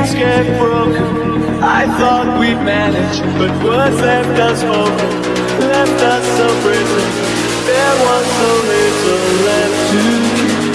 things get broken. I thought we'd manage, but words left us open Left us so prison. There was so little left to